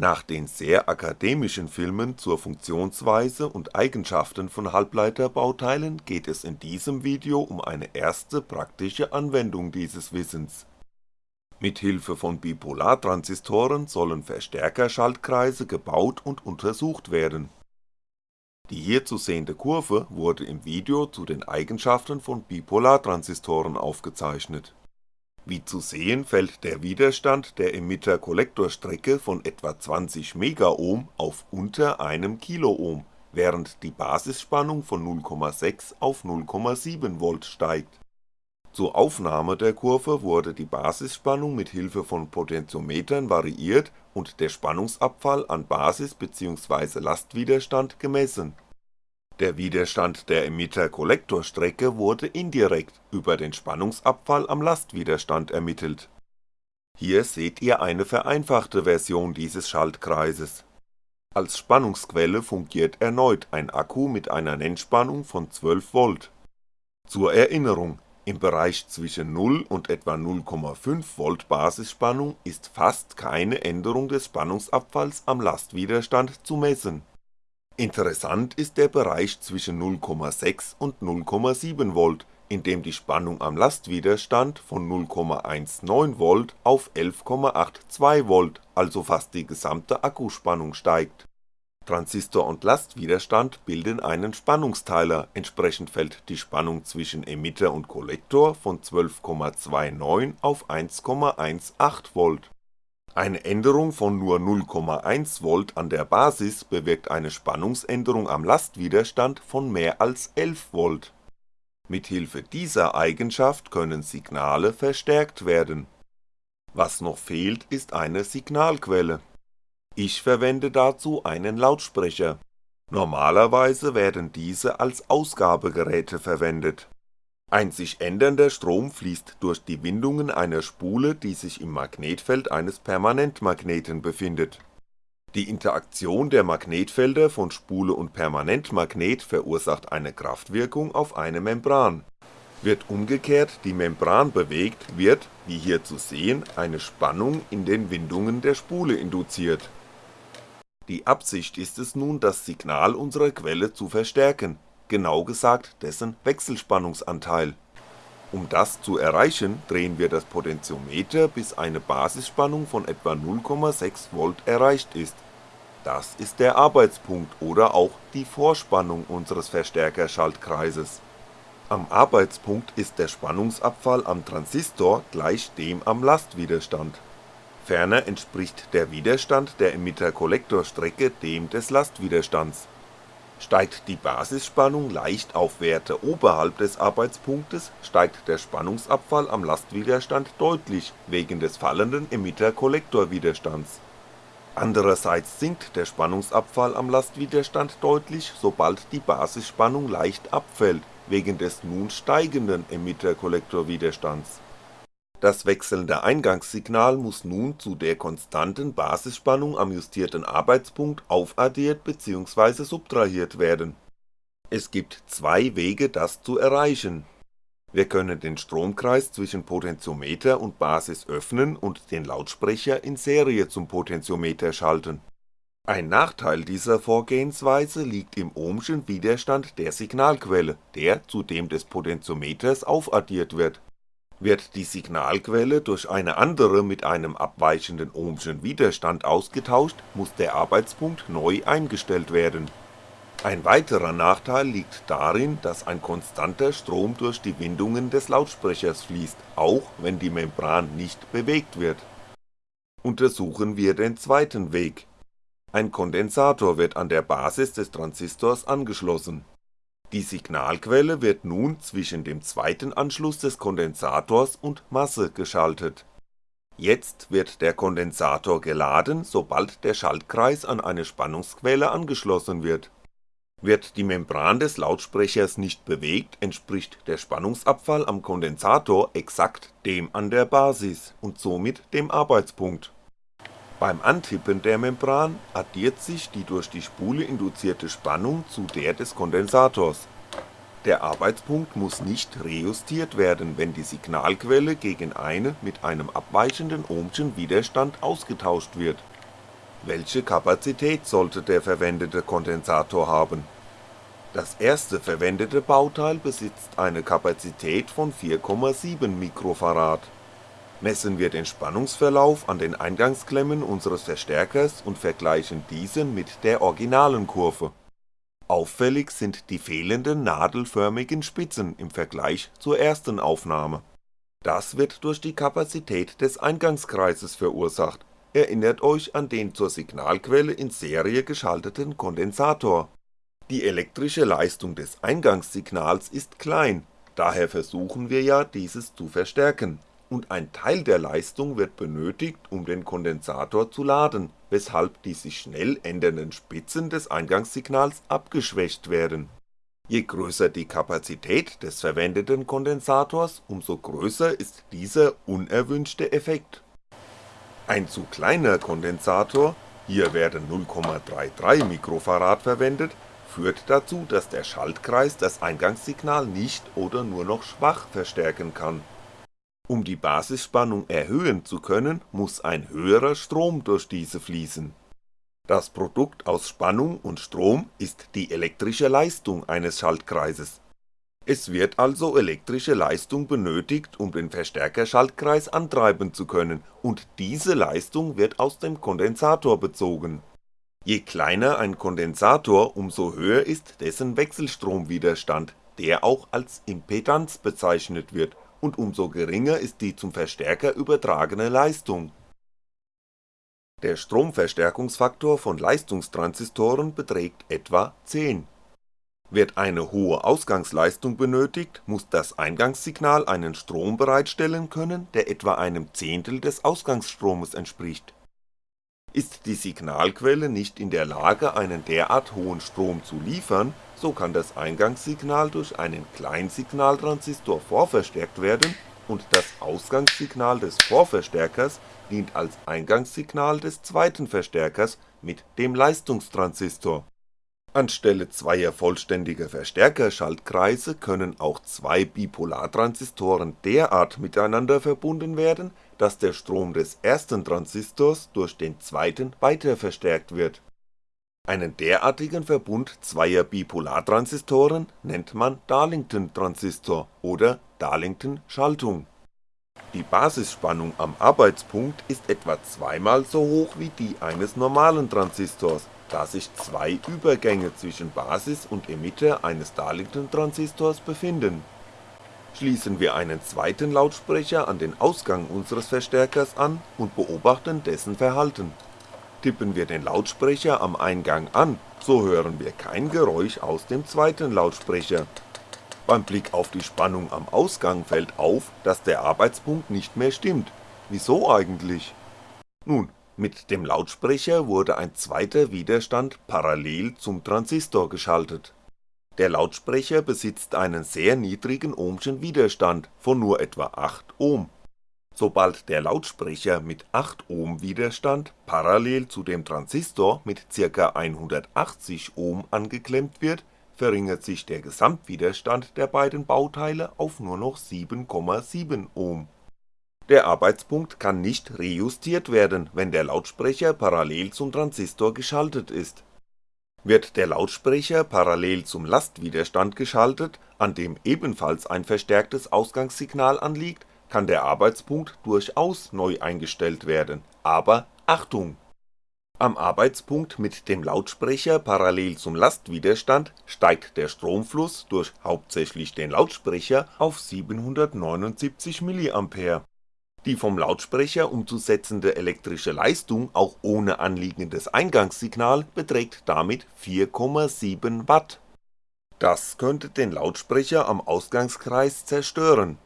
Nach den sehr akademischen Filmen zur Funktionsweise und Eigenschaften von Halbleiterbauteilen geht es in diesem Video um eine erste praktische Anwendung dieses Wissens. Mithilfe von Bipolartransistoren sollen Verstärkerschaltkreise gebaut und untersucht werden. Die hier zu sehende Kurve wurde im Video zu den Eigenschaften von Bipolartransistoren aufgezeichnet wie zu sehen fällt der Widerstand der Emitter-Kollektor-Strecke von etwa 20 Megaohm auf unter einem Kiloohm, während die Basisspannung von 0,6 auf 0,7V steigt. Zur Aufnahme der Kurve wurde die Basisspannung mit Hilfe von Potentiometern variiert und der Spannungsabfall an Basis bzw. Lastwiderstand gemessen der Widerstand der Emitter-Kollektor-Strecke wurde indirekt über den Spannungsabfall am Lastwiderstand ermittelt. Hier seht ihr eine vereinfachte Version dieses Schaltkreises. Als Spannungsquelle fungiert erneut ein Akku mit einer Nennspannung von 12V. Zur Erinnerung, im Bereich zwischen 0 und etwa 0,5V Basisspannung ist fast keine Änderung des Spannungsabfalls am Lastwiderstand zu messen Interessant ist der Bereich zwischen 0,6 und 0,7V, in dem die Spannung am Lastwiderstand von 0,19V auf 11,82V, also fast die gesamte Akkuspannung steigt. Transistor und Lastwiderstand bilden einen Spannungsteiler, entsprechend fällt die Spannung zwischen Emitter und Kollektor von 12,29 auf 1,18V eine Änderung von nur 0,1V an der Basis bewirkt eine Spannungsänderung am Lastwiderstand von mehr als 11V. Mithilfe dieser Eigenschaft können Signale verstärkt werden. Was noch fehlt ist eine Signalquelle. Ich verwende dazu einen Lautsprecher. Normalerweise werden diese als Ausgabegeräte verwendet ein sich ändernder Strom fließt durch die Windungen einer Spule, die sich im Magnetfeld eines Permanentmagneten befindet. Die Interaktion der Magnetfelder von Spule und Permanentmagnet verursacht eine Kraftwirkung auf eine Membran. Wird umgekehrt die Membran bewegt, wird, wie hier zu sehen, eine Spannung in den Windungen der Spule induziert. Die Absicht ist es nun das Signal unserer Quelle zu verstärken genau gesagt dessen Wechselspannungsanteil. Um das zu erreichen, drehen wir das Potentiometer bis eine Basisspannung von etwa 0,6V erreicht ist. Das ist der Arbeitspunkt oder auch die Vorspannung unseres Verstärkerschaltkreises. Am Arbeitspunkt ist der Spannungsabfall am Transistor gleich dem am Lastwiderstand. Ferner entspricht der Widerstand der Emitter-Kollektor-Strecke dem des Lastwiderstands Steigt die Basisspannung leicht auf Werte oberhalb des Arbeitspunktes, steigt der Spannungsabfall am Lastwiderstand deutlich wegen des fallenden Emitter-Kollektor-Widerstands. Andererseits sinkt der Spannungsabfall am Lastwiderstand deutlich, sobald die Basisspannung leicht abfällt, wegen des nun steigenden Emitter-Kollektor-Widerstands das wechselnde Eingangssignal muss nun zu der konstanten Basisspannung am justierten Arbeitspunkt aufaddiert bzw. subtrahiert werden. Es gibt zwei Wege das zu erreichen. Wir können den Stromkreis zwischen Potentiometer und Basis öffnen und den Lautsprecher in Serie zum Potentiometer schalten. Ein Nachteil dieser Vorgehensweise liegt im ohmschen Widerstand der Signalquelle, der zu dem des Potentiometers aufaddiert wird wird die Signalquelle durch eine andere mit einem abweichenden ohmschen Widerstand ausgetauscht, muss der Arbeitspunkt neu eingestellt werden. Ein weiterer Nachteil liegt darin, dass ein konstanter Strom durch die Windungen des Lautsprechers fließt, auch wenn die Membran nicht bewegt wird. Untersuchen wir den zweiten Weg. Ein Kondensator wird an der Basis des Transistors angeschlossen die Signalquelle wird nun zwischen dem zweiten Anschluss des Kondensators und Masse geschaltet. Jetzt wird der Kondensator geladen, sobald der Schaltkreis an eine Spannungsquelle angeschlossen wird. Wird die Membran des Lautsprechers nicht bewegt, entspricht der Spannungsabfall am Kondensator exakt dem an der Basis und somit dem Arbeitspunkt beim Antippen der Membran addiert sich die durch die Spule induzierte Spannung zu der des Kondensators. Der Arbeitspunkt muss nicht rejustiert werden, wenn die Signalquelle gegen eine mit einem abweichenden ohmschen Widerstand ausgetauscht wird. Welche Kapazität sollte der verwendete Kondensator haben? Das erste verwendete Bauteil besitzt eine Kapazität von 4,7 Mikrofarad. Messen wir den Spannungsverlauf an den Eingangsklemmen unseres Verstärkers und vergleichen diesen mit der originalen Kurve. Auffällig sind die fehlenden nadelförmigen Spitzen im Vergleich zur ersten Aufnahme. Das wird durch die Kapazität des Eingangskreises verursacht Erinnert euch an den zur Signalquelle in Serie geschalteten Kondensator. Die elektrische Leistung des Eingangssignals ist klein, daher versuchen wir ja dieses zu verstärken, und ein Teil der Leistung wird benötigt um den Kondensator zu laden, weshalb die sich schnell ändernden Spitzen des Eingangssignals abgeschwächt werden. Je größer die Kapazität des verwendeten Kondensators, umso größer ist dieser unerwünschte Effekt ein zu kleiner Kondensator, hier werden 0,33 Mikrofarad verwendet, führt dazu, dass der Schaltkreis das Eingangssignal nicht oder nur noch schwach verstärken kann. Um die Basisspannung erhöhen zu können, muss ein höherer Strom durch diese fließen. Das Produkt aus Spannung und Strom ist die elektrische Leistung eines Schaltkreises es wird also elektrische Leistung benötigt, um den Verstärkerschaltkreis antreiben zu können, und diese Leistung wird aus dem Kondensator bezogen. Je kleiner ein Kondensator, umso höher ist dessen Wechselstromwiderstand, der auch als Impedanz bezeichnet wird, und umso geringer ist die zum Verstärker übertragene Leistung. Der Stromverstärkungsfaktor von Leistungstransistoren beträgt etwa 10 wird eine hohe Ausgangsleistung benötigt, muss das Eingangssignal einen Strom bereitstellen können, der etwa einem Zehntel des Ausgangsstromes entspricht. Ist die Signalquelle nicht in der Lage einen derart hohen Strom zu liefern, so kann das Eingangssignal durch einen Kleinsignaltransistor vorverstärkt werden und das Ausgangssignal des Vorverstärkers dient als Eingangssignal des zweiten Verstärkers mit dem Leistungstransistor. Anstelle zweier vollständiger Verstärkerschaltkreise können auch zwei Bipolartransistoren derart miteinander verbunden werden, dass der Strom des ersten Transistors durch den zweiten weiter verstärkt wird. Einen derartigen Verbund zweier Bipolartransistoren nennt man Darlington-Transistor oder Darlington-Schaltung. Die Basisspannung am Arbeitspunkt ist etwa zweimal so hoch wie die eines normalen Transistors da sich zwei Übergänge zwischen Basis und Emitter eines Darlington-Transistors befinden. Schließen wir einen zweiten Lautsprecher an den Ausgang unseres Verstärkers an und beobachten dessen Verhalten. Tippen wir den Lautsprecher am Eingang an, so hören wir kein Geräusch aus dem zweiten Lautsprecher. Beim Blick auf die Spannung am Ausgang fällt auf, dass der Arbeitspunkt nicht mehr stimmt. Wieso eigentlich? Nun, mit dem Lautsprecher wurde ein zweiter Widerstand parallel zum Transistor geschaltet. Der Lautsprecher besitzt einen sehr niedrigen ohmschen Widerstand von nur etwa 8 Ohm. Sobald der Lautsprecher mit 8 Ohm Widerstand parallel zu dem Transistor mit ca. 180 Ohm angeklemmt wird, verringert sich der Gesamtwiderstand der beiden Bauteile auf nur noch 7,7 Ohm der Arbeitspunkt kann nicht rejustiert werden, wenn der Lautsprecher parallel zum Transistor geschaltet ist. Wird der Lautsprecher parallel zum Lastwiderstand geschaltet, an dem ebenfalls ein verstärktes Ausgangssignal anliegt, kann der Arbeitspunkt durchaus neu eingestellt werden, aber Achtung! Am Arbeitspunkt mit dem Lautsprecher parallel zum Lastwiderstand steigt der Stromfluss durch hauptsächlich den Lautsprecher auf 779mA die vom Lautsprecher umzusetzende elektrische Leistung auch ohne anliegendes Eingangssignal beträgt damit 4,7W. Das könnte den Lautsprecher am Ausgangskreis zerstören.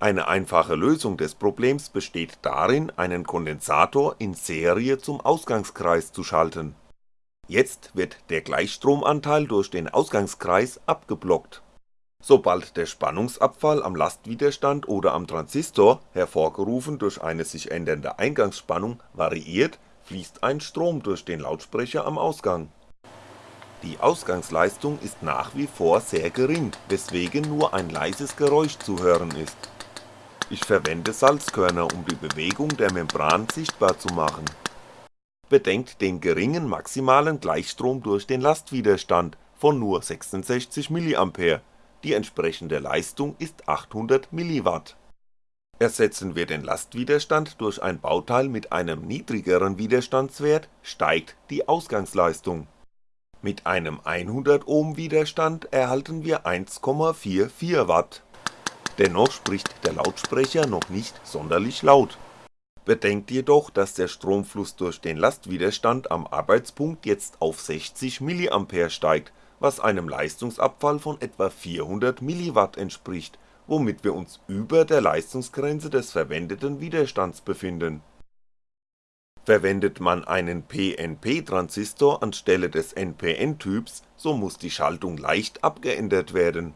Eine einfache Lösung des Problems besteht darin, einen Kondensator in Serie zum Ausgangskreis zu schalten. Jetzt wird der Gleichstromanteil durch den Ausgangskreis abgeblockt Sobald der Spannungsabfall am Lastwiderstand oder am Transistor, hervorgerufen durch eine sich ändernde Eingangsspannung, variiert, fließt ein Strom durch den Lautsprecher am Ausgang. Die Ausgangsleistung ist nach wie vor sehr gering, weswegen nur ein leises Geräusch zu hören ist. Ich verwende Salzkörner um die Bewegung der Membran sichtbar zu machen bedenkt den geringen maximalen Gleichstrom durch den Lastwiderstand von nur 66mA, die entsprechende Leistung ist 800mW. Ersetzen wir den Lastwiderstand durch ein Bauteil mit einem niedrigeren Widerstandswert, steigt die Ausgangsleistung. Mit einem 100 Ohm Widerstand erhalten wir 1,44W. Dennoch spricht der Lautsprecher noch nicht sonderlich laut Bedenkt jedoch, dass der Stromfluss durch den Lastwiderstand am Arbeitspunkt jetzt auf 60mA steigt, was einem Leistungsabfall von etwa 400mW entspricht, womit wir uns über der Leistungsgrenze des verwendeten Widerstands befinden. Verwendet man einen PNP-Transistor anstelle des NPN-Typs, so muss die Schaltung leicht abgeändert werden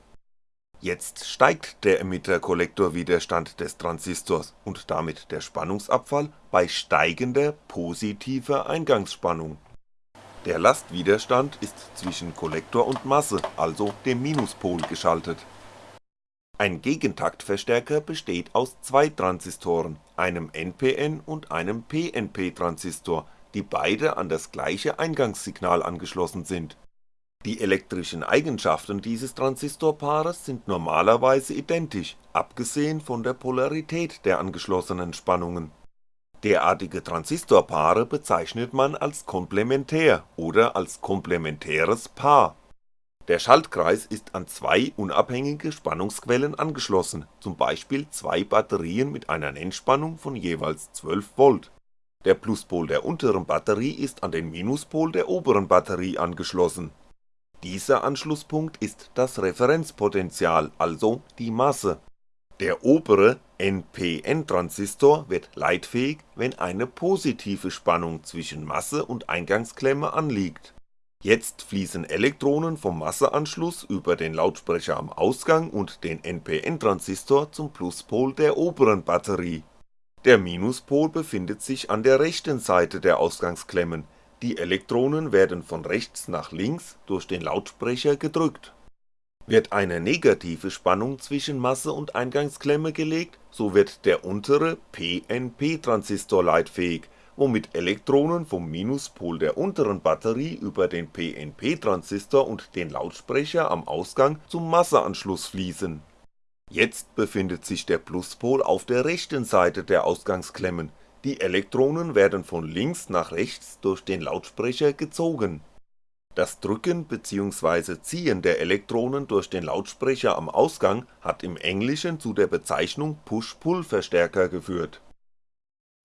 Jetzt steigt der Emitter-Kollektor-Widerstand des Transistors und damit der Spannungsabfall bei steigender positiver Eingangsspannung. Der Lastwiderstand ist zwischen Kollektor und Masse, also dem Minuspol geschaltet. Ein Gegentaktverstärker besteht aus zwei Transistoren, einem NPN und einem PNP-Transistor, die beide an das gleiche Eingangssignal angeschlossen sind die elektrischen Eigenschaften dieses Transistorpaares sind normalerweise identisch, abgesehen von der Polarität der angeschlossenen Spannungen. Derartige Transistorpaare bezeichnet man als komplementär oder als komplementäres Paar. Der Schaltkreis ist an zwei unabhängige Spannungsquellen angeschlossen, zum Beispiel zwei Batterien mit einer Nennspannung von jeweils 12V. Der Pluspol der unteren Batterie ist an den Minuspol der oberen Batterie angeschlossen dieser Anschlusspunkt ist das Referenzpotential, also die Masse. Der obere NPN-Transistor wird leitfähig, wenn eine positive Spannung zwischen Masse und Eingangsklemme anliegt. Jetzt fließen Elektronen vom Masseanschluss über den Lautsprecher am Ausgang und den NPN-Transistor zum Pluspol der oberen Batterie. Der Minuspol befindet sich an der rechten Seite der Ausgangsklemmen die Elektronen werden von rechts nach links durch den Lautsprecher gedrückt. Wird eine negative Spannung zwischen Masse und Eingangsklemme gelegt, so wird der untere PNP-Transistor leitfähig, womit Elektronen vom Minuspol der unteren Batterie über den PNP-Transistor und den Lautsprecher am Ausgang zum Masseanschluss fließen. Jetzt befindet sich der Pluspol auf der rechten Seite der Ausgangsklemmen die Elektronen werden von links nach rechts durch den Lautsprecher gezogen. Das Drücken bzw. Ziehen der Elektronen durch den Lautsprecher am Ausgang hat im Englischen zu der Bezeichnung Push-Pull-Verstärker geführt.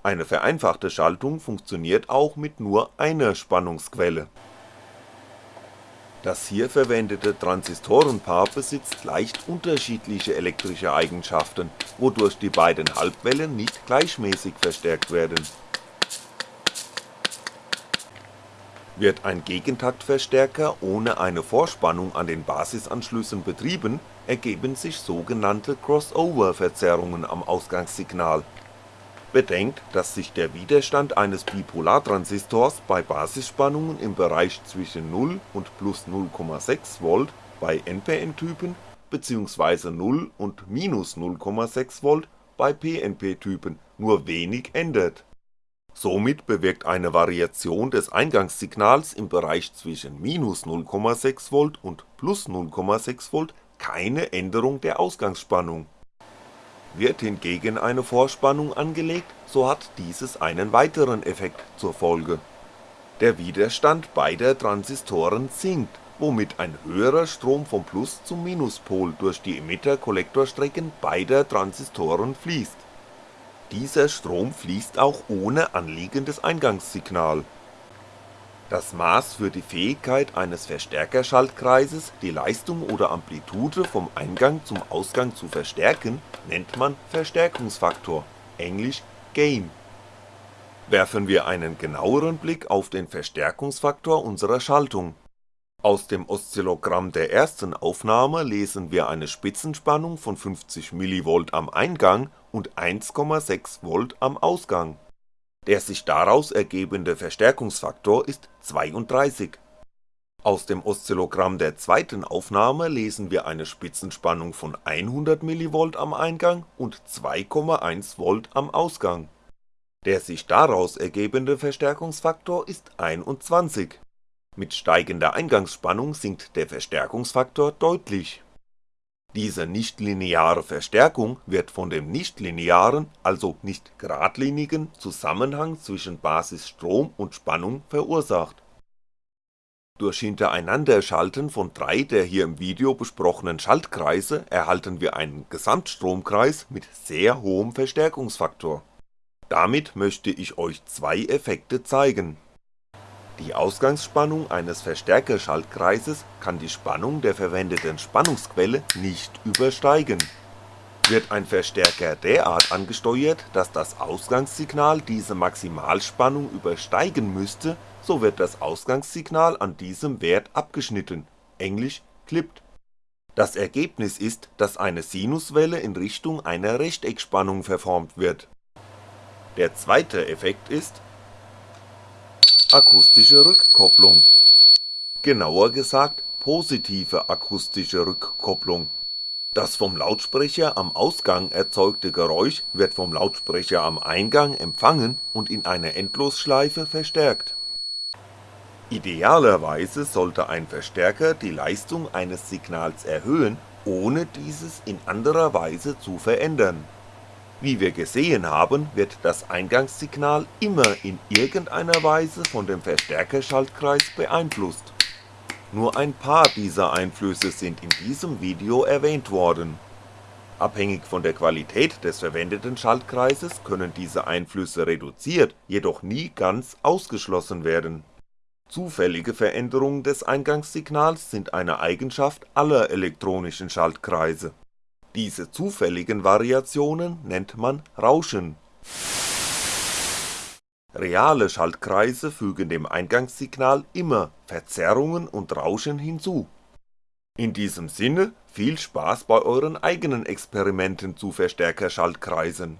Eine vereinfachte Schaltung funktioniert auch mit nur einer Spannungsquelle das hier verwendete Transistorenpaar besitzt leicht unterschiedliche elektrische Eigenschaften, wodurch die beiden Halbwellen nicht gleichmäßig verstärkt werden. Wird ein Gegentaktverstärker ohne eine Vorspannung an den Basisanschlüssen betrieben, ergeben sich sogenannte Crossover-Verzerrungen am Ausgangssignal Bedenkt, dass sich der Widerstand eines Bipolartransistors bei Basisspannungen im Bereich zwischen 0 und plus 0,6V bei NPN-Typen bzw. 0 und minus 0,6V bei PNP-Typen nur wenig ändert. Somit bewirkt eine Variation des Eingangssignals im Bereich zwischen minus 0,6V und plus 0,6V keine Änderung der Ausgangsspannung wird hingegen eine Vorspannung angelegt, so hat dieses einen weiteren Effekt zur Folge. Der Widerstand beider Transistoren sinkt, womit ein höherer Strom vom Plus zum Minuspol durch die Emitter-Kollektorstrecken beider Transistoren fließt. Dieser Strom fließt auch ohne anliegendes Eingangssignal das Maß für die Fähigkeit eines Verstärkerschaltkreises, die Leistung oder Amplitude vom Eingang zum Ausgang zu verstärken, nennt man Verstärkungsfaktor, englisch Gain. Werfen wir einen genaueren Blick auf den Verstärkungsfaktor unserer Schaltung. Aus dem Oszillogramm der ersten Aufnahme lesen wir eine Spitzenspannung von 50mV am Eingang und 1,6V am Ausgang der sich daraus ergebende Verstärkungsfaktor ist 32. Aus dem Oszillogramm der zweiten Aufnahme lesen wir eine Spitzenspannung von 100mV am Eingang und 2,1V am Ausgang. Der sich daraus ergebende Verstärkungsfaktor ist 21. Mit steigender Eingangsspannung sinkt der Verstärkungsfaktor deutlich. Diese nichtlineare Verstärkung wird von dem nichtlinearen, also nicht geradlinigen Zusammenhang zwischen Basisstrom und Spannung verursacht. Durch Hintereinanderschalten von drei der hier im Video besprochenen Schaltkreise erhalten wir einen Gesamtstromkreis mit sehr hohem Verstärkungsfaktor. Damit möchte ich euch zwei Effekte zeigen die Ausgangsspannung eines Verstärkerschaltkreises kann die Spannung der verwendeten Spannungsquelle nicht übersteigen. Wird ein Verstärker derart angesteuert, dass das Ausgangssignal diese Maximalspannung übersteigen müsste, so wird das Ausgangssignal an diesem Wert abgeschnitten, englisch clipped. Das Ergebnis ist, dass eine Sinuswelle in Richtung einer Rechteckspannung verformt wird. Der zweite Effekt ist akustische Rückkopplung, genauer gesagt positive akustische Rückkopplung. Das vom Lautsprecher am Ausgang erzeugte Geräusch wird vom Lautsprecher am Eingang empfangen und in einer Endlosschleife verstärkt. Idealerweise sollte ein Verstärker die Leistung eines Signals erhöhen, ohne dieses in anderer Weise zu verändern wie wir gesehen haben, wird das Eingangssignal immer in irgendeiner Weise von dem Verstärkerschaltkreis beeinflusst. Nur ein paar dieser Einflüsse sind in diesem Video erwähnt worden. Abhängig von der Qualität des verwendeten Schaltkreises können diese Einflüsse reduziert, jedoch nie ganz ausgeschlossen werden. Zufällige Veränderungen des Eingangssignals sind eine Eigenschaft aller elektronischen Schaltkreise diese zufälligen Variationen nennt man Rauschen. Reale Schaltkreise fügen dem Eingangssignal immer Verzerrungen und Rauschen hinzu. In diesem Sinne viel Spaß bei euren eigenen Experimenten zu Verstärkerschaltkreisen